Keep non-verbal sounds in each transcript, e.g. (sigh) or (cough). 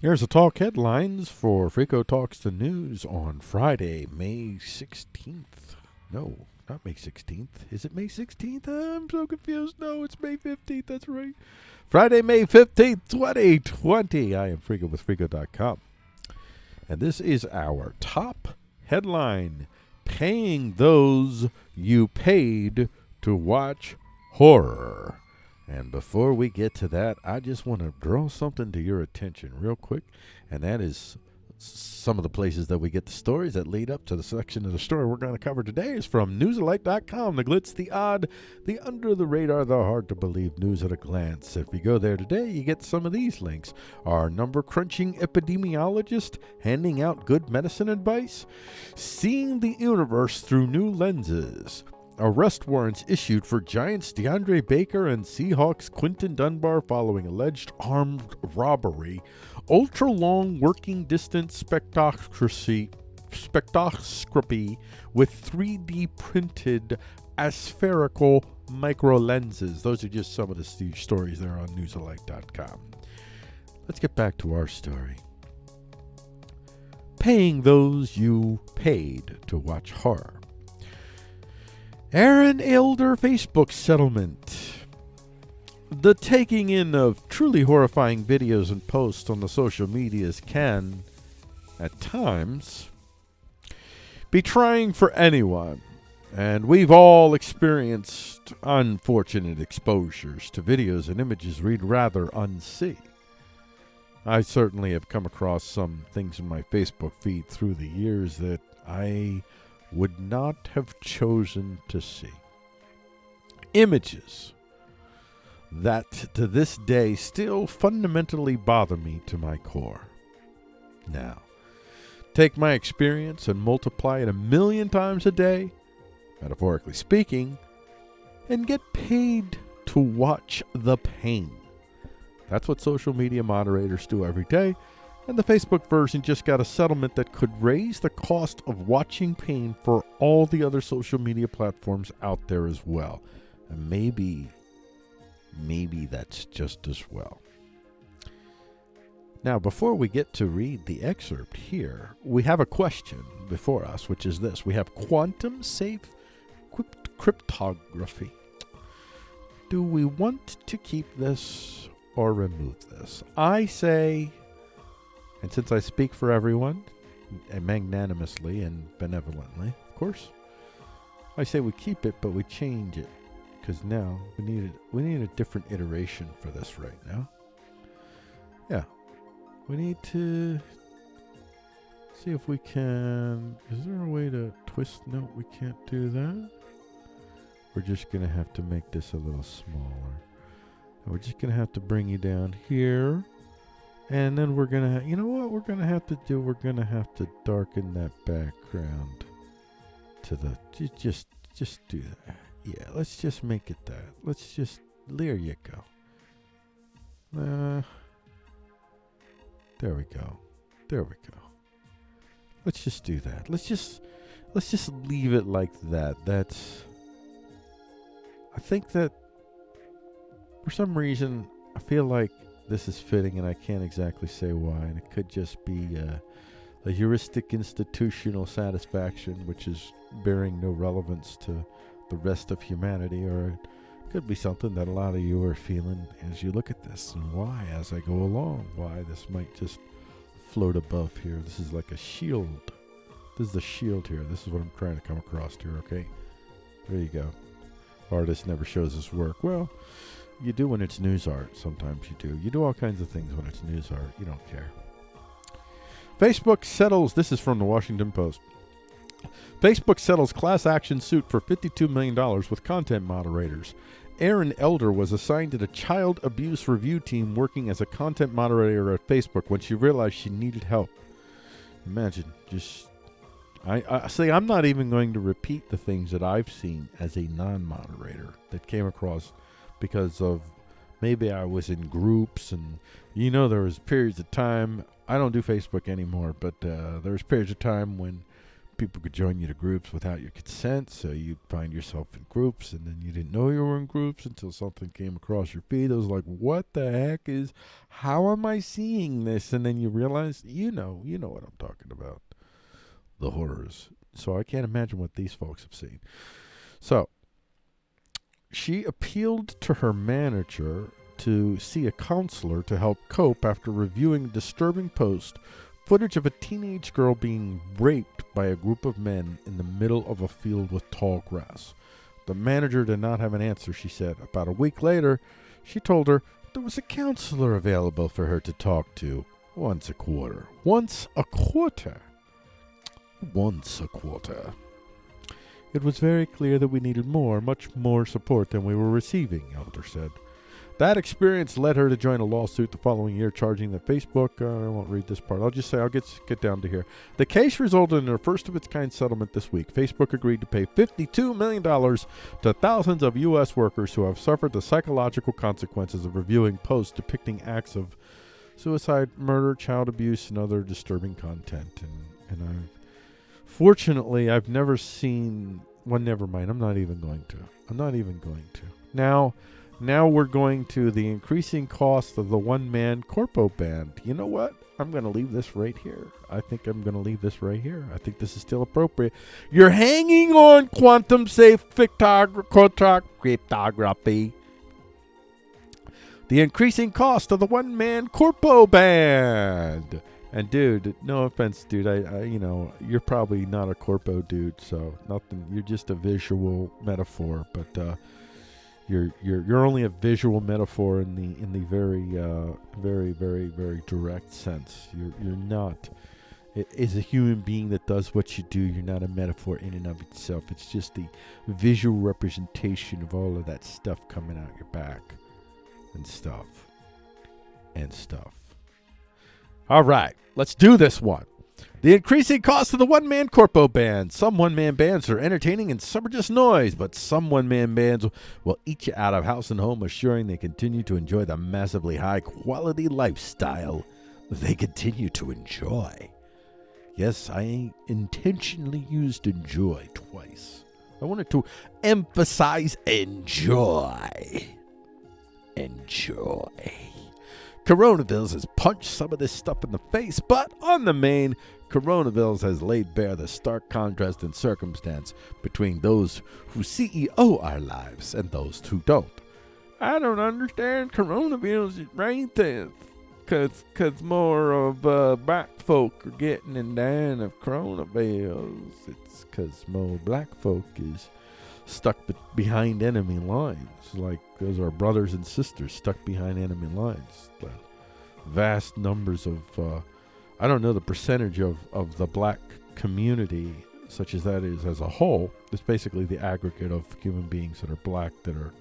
Here's the talk headlines for Frico Talks the News on Friday, May 16th. No, not May 16th. Is it May 16th? I'm so confused. No, it's May 15th. That's right. Friday, May 15th, 2020. I am Frico with Frico.com. And this is our top headline Paying Those You Paid to Watch Horror. And before we get to that, I just want to draw something to your attention real quick, and that is some of the places that we get the stories that lead up to the section of the story we're going to cover today is from newsalike.com the glitz the odd the under the radar the hard to believe news at a glance. If you go there today you get some of these links. Our number crunching epidemiologist handing out good medicine advice seeing the universe through new lenses Arrest warrants issued for Giants DeAndre Baker and Seahawks Quinton Dunbar following alleged armed robbery. Ultra long working distance spectroscopy, with 3D printed aspherical micro lenses. Those are just some of the stories there on newsalike.com. Let's get back to our story. Paying those you paid to watch horror. Erin Elder Facebook settlement. The taking in of truly horrifying videos and posts on the social medias can, at times, be trying for anyone. And we've all experienced unfortunate exposures to videos and images we'd rather unsee. I certainly have come across some things in my Facebook feed through the years that I would not have chosen to see. Images that to this day still fundamentally bother me to my core. Now, take my experience and multiply it a million times a day, metaphorically speaking, and get paid to watch the pain. That's what social media moderators do every day and the Facebook version just got a settlement that could raise the cost of watching pain for all the other social media platforms out there as well. And maybe, maybe that's just as well. Now, before we get to read the excerpt here, we have a question before us, which is this We have quantum safe cryptography. Do we want to keep this or remove this? I say and since I speak for everyone, and magnanimously and benevolently, of course, I say we keep it, but we change it because now we need a, we need a different iteration for this right now. Yeah, we need to see if we can. Is there a way to twist? No, we can't do that. We're just gonna have to make this a little smaller. And we're just gonna have to bring you down here. And then we're to, you know what we're to have to do? We're to have to darken that background to the, just, just do that. Yeah, let's just make it that. Let's just, there you go. Uh, there we go. There we go. Let's just do that. Let's just, let's just leave it like that. That's, I think that for some reason, I feel like this is fitting, and I can't exactly say why. And it could just be uh, a heuristic institutional satisfaction, which is bearing no relevance to the rest of humanity, or it could be something that a lot of you are feeling as you look at this, and why as I go along, why this might just float above here. This is like a shield. This is the shield here. This is what I'm trying to come across here, okay? There you go. Artist never shows his work. Well, you do when it's news art. Sometimes you do. You do all kinds of things when it's news art. You don't care. Facebook settles. This is from the Washington Post. Facebook settles class action suit for $52 million with content moderators. Erin Elder was assigned to the child abuse review team working as a content moderator at Facebook when she realized she needed help. Imagine, just. I, I say I'm not even going to repeat the things that I've seen as a non moderator that came across because of maybe I was in groups and you know there was periods of time I don't do Facebook anymore, but uh, there was periods of time when people could join you to groups without your consent, so you'd find yourself in groups, and then you didn't know you were in groups until something came across your feed. It was like, what the heck is? How am I seeing this? And then you realize, you know, you know what I'm talking about, the horrors. So I can't imagine what these folks have seen. So she appealed to her manager to see a counselor to help cope after reviewing a disturbing post footage of a teenage girl being raped by a group of men in the middle of a field with tall grass. The manager did not have an answer, she said. About a week later, she told her there was a counselor available for her to talk to once a quarter. Once a quarter. Once a quarter. It was very clear that we needed more, much more support than we were receiving, Elder said. That experience led her to join a lawsuit the following year, charging that Facebook. Uh, I won't read this part. I'll just say I'll get get down to here. The case resulted in a first of its kind settlement this week. Facebook agreed to pay $52 million to thousands of U.S. workers who have suffered the psychological consequences of reviewing posts depicting acts of suicide, murder, child abuse, and other disturbing content. And and I, fortunately, I've never seen. Well, never mind. I'm not even going to. I'm not even going to. Now. Now we're going to the increasing cost of the one man corpo band. You know what? I'm going to leave this right here. I think I'm going to leave this right here. I think this is still appropriate. You're hanging on quantum safe cryptography. The increasing cost of the one man corpo band. And dude, no offense, dude. I, I, you know, you're probably not a corpo dude, so nothing. You're just a visual metaphor, but uh, you're you're you're only a visual metaphor in the in the very uh, very very very direct sense. You're you're not as a human being that does what you do. You're not a metaphor in and of itself. It's just the visual representation of all of that stuff coming out your back and stuff and stuff. All right, let's do this one. The increasing cost of the one man corpo band. Some one man bands are entertaining and some are just noise, but some one man bands will eat you out of house and home, assuring they continue to enjoy the massively high quality lifestyle they continue to enjoy. Yes, I intentionally used enjoy twice. I wanted to emphasize enjoy. Enjoy. Coronavirus has punched some of this stuff in the face, but on the main, coronavirus has laid bare the stark contrast in circumstance between those who CEO our lives and those who don't. I don't understand coronavirus there. Cause, cause more of uh, black folk are getting and dying of coronavirus. It's cause more black folk is stuck be- behind enemy lines. Like those are brothers and sisters stuck behind enemy lines. The vast numbers of uh, I don't know the percentage of, of the black community, such as that is as a whole. It's basically the aggregate of human beings that are black that are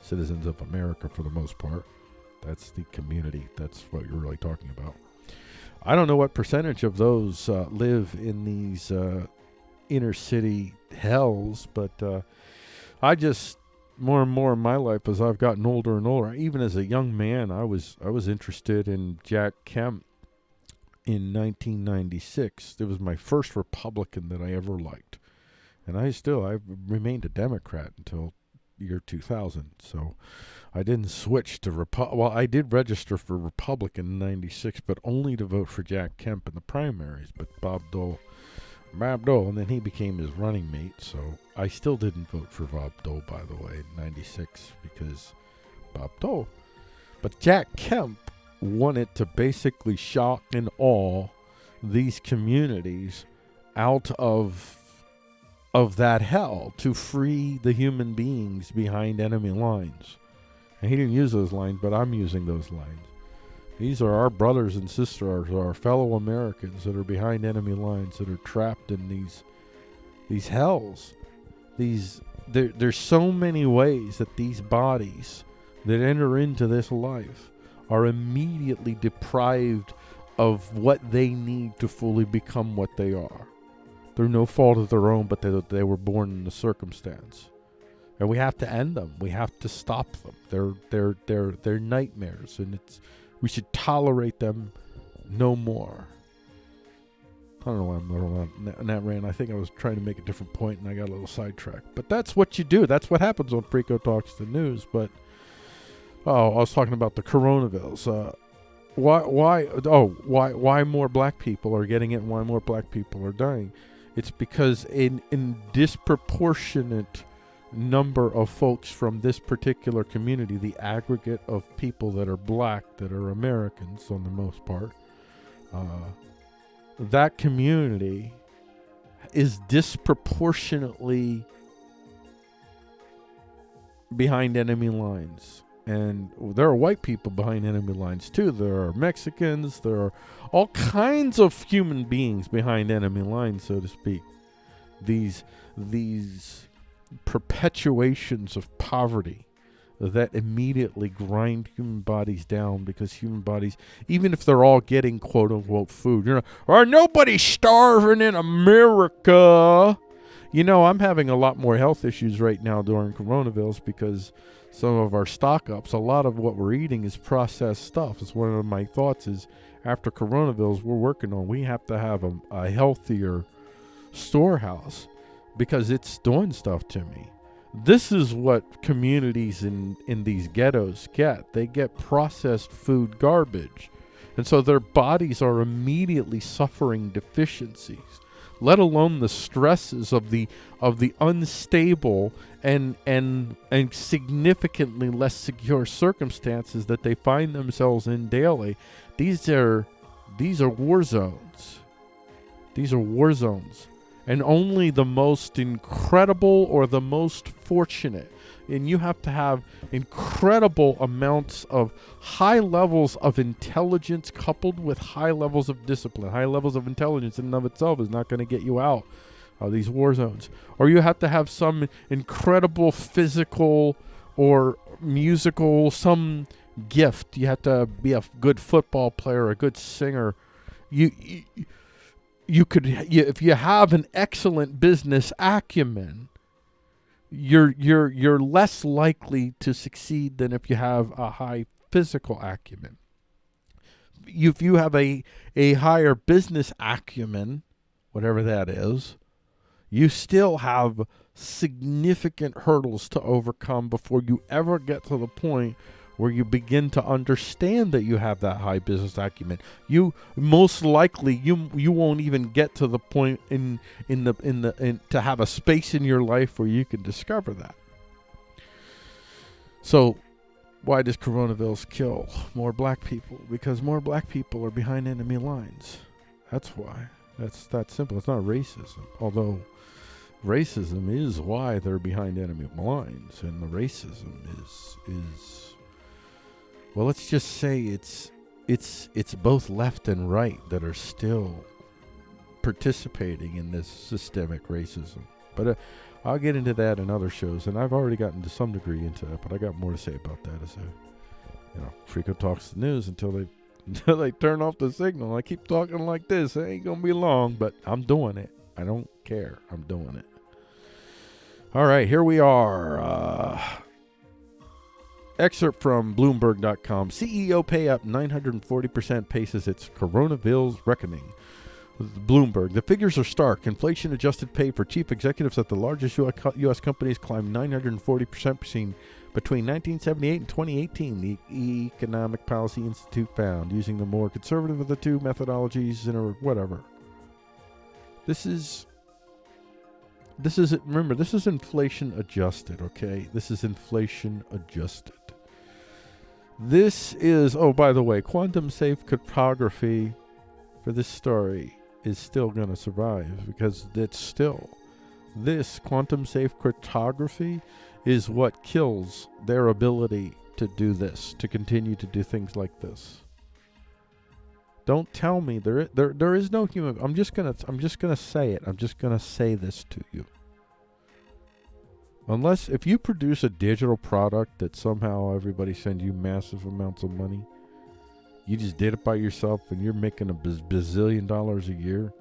citizens of America for the most part. That's the community. That's what you're really talking about. I don't know what percentage of those uh, live in these uh, inner city hells, but uh, I just more and more in my life as I've gotten older and older. Even as a young man, I was I was interested in Jack Kemp in 1996. It was my first Republican that I ever liked. And I still, I remained a Democrat until year 2000. So I didn't switch to Repu- well, I did register for Republican in 96, but only to vote for Jack Kemp in the primaries. But Bob Dole, Bob Dole, and then he became his running mate. So I still didn't vote for Bob Dole, by the way, in 96 because Bob Dole. But Jack Kemp wanted to basically shock and awe these communities out of of that hell to free the human beings behind enemy lines. And he didn't use those lines, but I'm using those lines. These are our brothers and sisters, our fellow Americans that are behind enemy lines that are trapped in these these hells. These there, there's so many ways that these bodies that enter into this life are immediately deprived of what they need to fully become what they are. Through no fault of their own, but they, they were born in the circumstance. And we have to end them. We have to stop them. They're they're they're they're nightmares, and it's we should tolerate them no more. I don't know why I'm going on that, rant. I think I was trying to make a different point and I got a little sidetracked. But that's what you do. That's what happens on Frico Talks the News. But oh, I was talking about the coronavirus. Uh, why? Why? Oh, why? Why more black people are getting it? and Why more black people are dying? It's because in in disproportionate number of folks from this particular community, the aggregate of people that are black that are Americans on the most part. Uh, that community is disproportionately behind enemy lines. And there are white people behind enemy lines too. There are Mexicans. There are all kinds of human beings behind enemy lines, so to speak. These these perpetuations of poverty that immediately grind human bodies down because human bodies, even if they're all getting quote unquote food, you know, are nobody starving in America? You know, I'm having a lot more health issues right now during coronavirus because some of our stock ups, a lot of what we're eating is processed stuff. It's one of my thoughts is after coronavirus, we're working on, we have to have a, a healthier storehouse because it's doing stuff to me. This is what communities in in these ghettos get. They get processed food garbage. And so their bodies are immediately suffering deficiencies let alone the stresses of the of the unstable and and and significantly less secure circumstances that they find themselves in daily. These are these are war zones. These are war zones and only the most incredible or the most fortunate. And you have to have incredible amounts of high levels of intelligence coupled with high levels of discipline. High levels of intelligence in and of itself is not going to get you out of these war zones. Or you have to have some incredible physical or musical some gift. You have to be a good football player a good singer. You, you you could if you have an excellent business acumen you're you're you're less likely to succeed than if you have a high physical acumen. If you have a a higher business acumen whatever that is you still have significant hurdles to overcome before you ever get to the point where you begin to understand that you have that high business acumen. You most likely you you won't even get to the point in in the in the in, to have a space in your life where you can discover that. So, why does coronavirus kill more black people? Because more black people are behind enemy lines. That's why. That's that simple. It's not racism, although racism is why they're behind enemy lines, and the racism is is well, let's just say it's it's it's both left and right that are still participating in this systemic racism. But uh, I'll get into that in other shows, and I've already gotten to some degree into it. But I got more to say about that as a you know Frico talks the news until they (laughs) until they turn off the signal. I keep talking like this. It ain't gonna be long, but I'm doing it. I don't care. I'm doing it. All right, here we are. Uh, Excerpt from Bloomberg.com CEO pay up 940% paces its coronavirus reckoning. Bloomberg. The figures are stark. Inflation adjusted pay for chief executives at the largest U.S. companies climbed 940% between, between 1978 and 2018, the Economic Policy Institute found, using the more conservative of the two methodologies or whatever. This is this is remember this is inflation adjusted okay this is inflation adjusted this is, oh, by the way, quantum safe cryptography for this story is still going to survive because it's still, this quantum safe cryptography is what kills their ability to do this, to continue to do things like this. Don't tell me there there there is no human. I'm just gonna I'm just gonna say it. I'm just gonna say this to you. Unless if you produce a digital product that somehow everybody sends you massive amounts of money, you just did it by yourself and you're making a bazillion dollars a year.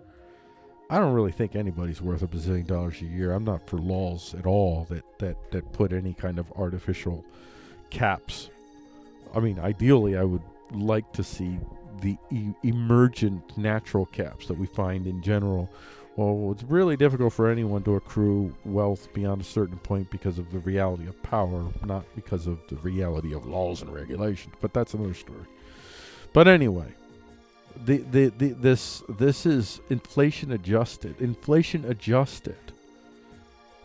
I don't really think anybody's worth a bazillion dollars a year. I'm not for laws at all that that that put any kind of artificial caps. I mean, ideally, I would like to see the e- emergent natural caps that we find in general. Well, it's really difficult for anyone to accrue wealth beyond a certain point because of the reality of power, not because of the reality of laws and regulations. But that's another story. But anyway, the, the, the this this is inflation adjusted. Inflation adjusted.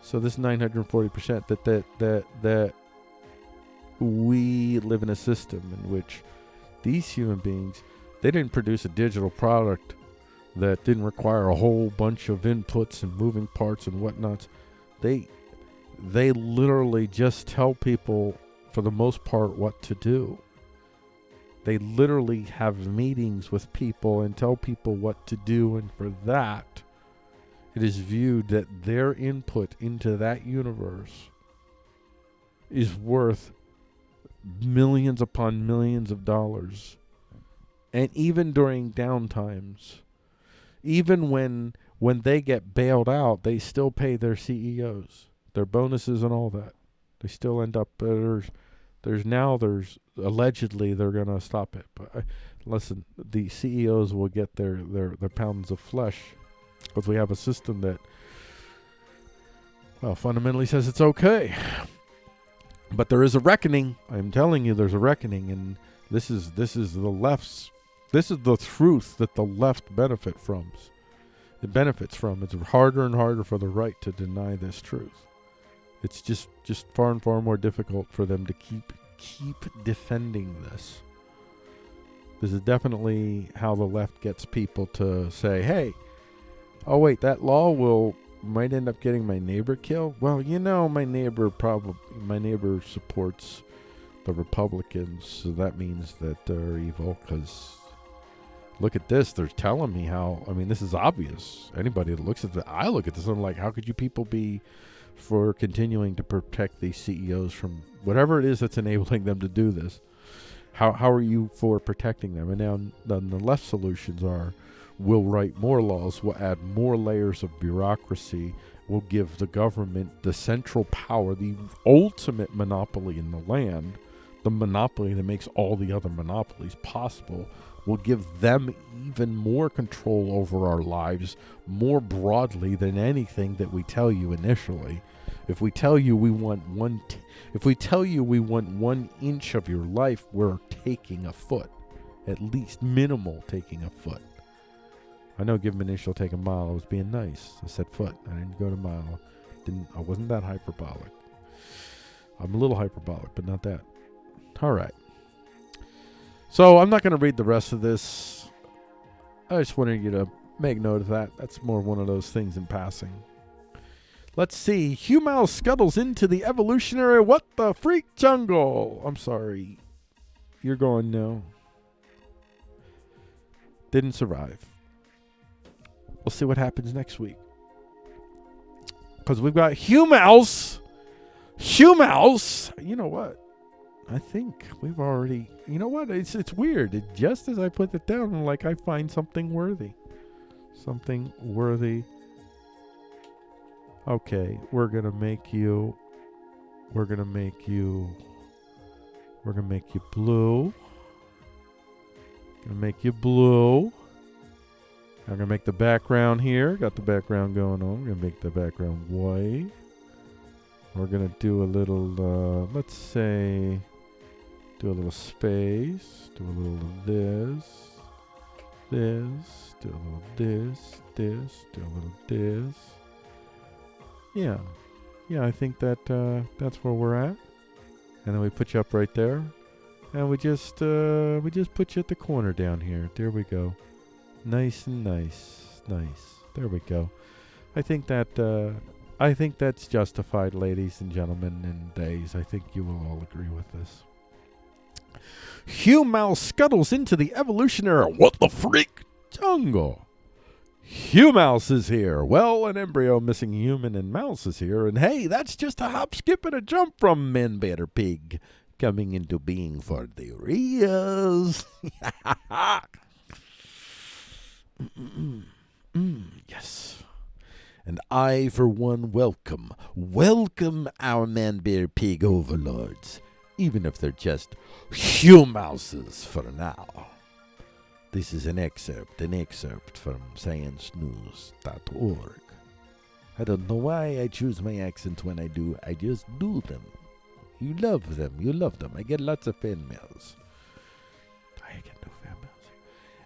So this 940% that that that that we live in a system in which these human beings they didn't produce a digital product that didn't require a whole bunch of inputs and moving parts and whatnots. They they literally just tell people for the most part what to do. They literally have meetings with people and tell people what to do and for that it is viewed that their input into that universe is worth millions upon millions of dollars. And even during downtimes, even when when they get bailed out, they still pay their CEOs, their bonuses and all that. They still end up uh, there's there's now there's allegedly they're going to stop it. But I, listen, the CEOs will get their their their pounds of flesh because we have a system that well fundamentally says it's okay. But there is a reckoning. I'm telling you, there's a reckoning, and this is this is the left's. This is the truth that the left benefit from. It benefits from. It's harder and harder for the right to deny this truth. It's just just far and far more difficult for them to keep keep defending this. This is definitely how the left gets people to say, "Hey, oh wait, that law will might end up getting my neighbor killed. Well, you know, my neighbor probably my neighbor supports the Republicans, so that means that they're evil. Because look at this, they're telling me how. I mean, this is obvious. Anybody that looks at the, I look at this, I'm like, how could you people be for continuing to protect these CEOs from whatever it is that's (laughs) enabling them to do this? How how are you for protecting them? And now then the left solutions are We'll write more laws, we'll add more layers of bureaucracy, we'll give the government the central power, the ultimate monopoly in the land, the monopoly that makes all the other monopolies possible. We'll give them even more control over our lives more broadly than anything that we tell you initially. If we tell you we want one, t- if we tell you we want one inch of your life, we're taking a foot, at least minimal taking a foot. I know give an inch, will take a mile. I was being nice. I said foot. I didn't go to mile. Didn't I wasn't that hyperbolic. I'm a little hyperbolic, but not that. All right. So I'm not going to read the rest of this. I just wanted you to make note of that. That's more one of those things in passing. Let's see. Humal scuttles into the evolutionary what the freak jungle. I'm sorry. You're going no. Didn't survive. We'll see what happens next week. Because we've got Humals. Humals. You know what? I think we've already. You know what? It's it's weird. It, just as I put it down, like I find something worthy, something worthy. Okay, we're gonna make you. We're gonna make you. We're gonna make you blue. Gonna make you blue. I'm gonna make the background here. Got the background going on. We're gonna make the background white. We're gonna do a little, uh, let's say, do a little space. Do a little of this, this. Do a little this, this. Do a little this. Yeah, yeah. I think that uh, that's where we're at. And then we put you up right there, and we just uh, we just put you at the corner down here. There we go. Nice and nice. Nice. There we go. I think that uh, I think that's justified, ladies and gentlemen and days. I think you will all agree with this. Hugh Mouse scuttles into the evolutionary what the freak jungle. Hugh Mouse is here. Well, an embryo missing human and mouse is here, and hey, that's just a hop, skip, and a jump from Man Bear Pig coming into being for the reals. Mm, (laughs) yes. And I, for one, welcome, welcome our man bear pig overlords, even if they're just humouses for now. This is an excerpt, an excerpt from ScienceNews.org. I don't know why I choose my accents when I do. I just do them. You love them. You love them. I get lots of fan mails. I get no fan mails.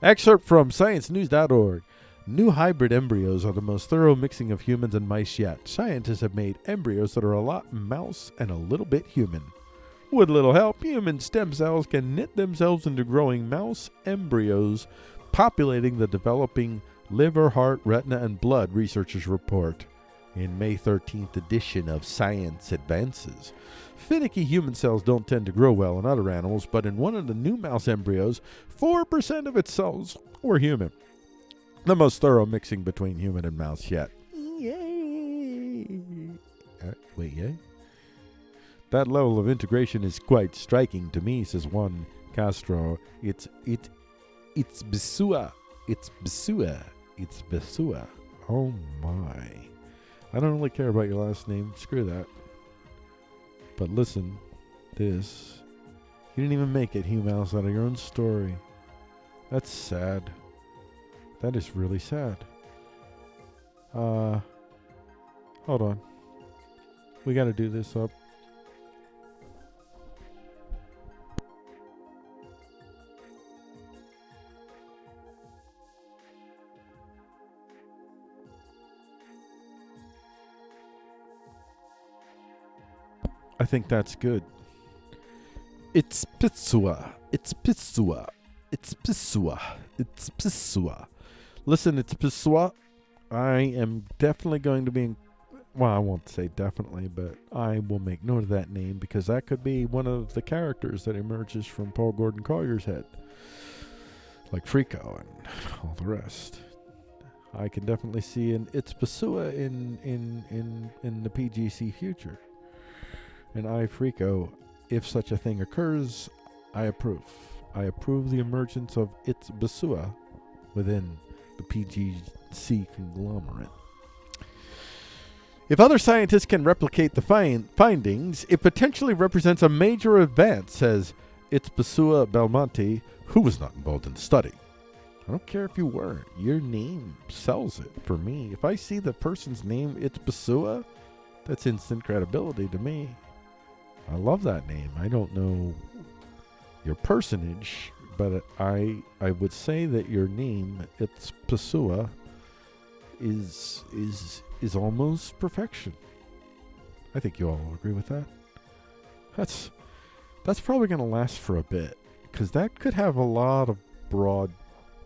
Excerpt from ScienceNews.org. New hybrid embryos are the most thorough mixing of humans and mice yet. Scientists have made embryos that are a lot mouse and a little bit human. With little help, human stem cells can knit themselves into growing mouse embryos, populating the developing liver, heart, retina, and blood, researchers report in May 13th edition of Science Advances. Finicky human cells don't tend to grow well in other animals, but in one of the new mouse embryos, 4% of its cells were human. The most thorough mixing between human and mouse yet. Yay! Uh, wait, yay? That level of integration is quite striking to me, says Juan Carlos. It's it it's Besua. It's Besua. It's Besua. Oh my. I don't really care about your last name. Screw that. But listen, this. You didn't even make it, Hugh Mouse, out of your own story. That's sad. That is really sad. Uh, hold on. We got to do this up. I think that's good. It's Pitsua. It's Pitsua. It's Pitsua. It's Pitsua. Listen, it's Pitsua. I am definitely going to be in, well, I won't say definitely, but I will make note of that name because that could be one of the characters that emerges from Paul Gordon Collier's head. Like Frico and all the rest. I can definitely see an it's Pasua in in in in the PGC future. And I Frico, if such a thing occurs, I approve. I approve the emergence of its Basua within the PGC conglomerate. If other scientists can replicate the find findings, it potentially represents a major advance, says It's Basua Belmonte, who was not involved in the study. I don't care if you weren't. Your name sells it for me. If I see the person's name, it's Basua, that's instant credibility to me. I love that name. I don't know your personage, but I I would say that your name, it's Pasua, is is is almost perfection. I think you all agree with that. That's that's probably going to last for a bit because that could have a lot of broad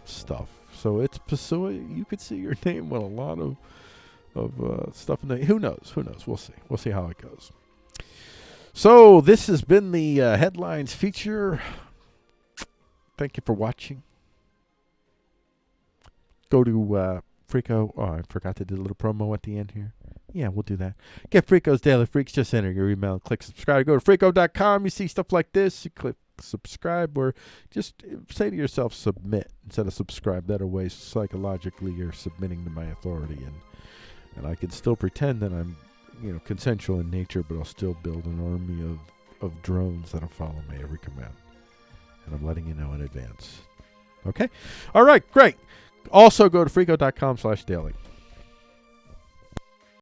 stuff. So it's Pasua. You could see your (laughs) name with a lot of of uh, stuff in there. Who knows? Who knows? We'll see. We'll see how it goes. So this has been the uh, headlines feature. Thank you for watching. Go to uh. Oh, I forgot to do a little promo at the end here. Yeah, we'll do that. Get Frico's Daily Freaks. Just enter your email and click subscribe. Go to Frico.com. You see stuff like this. You click subscribe or just say to yourself submit instead of subscribe. That way, psychologically, you're submitting to my authority. And, and I can still pretend that I'm you know, consensual in nature, but I'll still build an army of, of drones that'll follow my every command. And I'm letting you know in advance. Okay? All right, great. Also go to frico.com slash daily.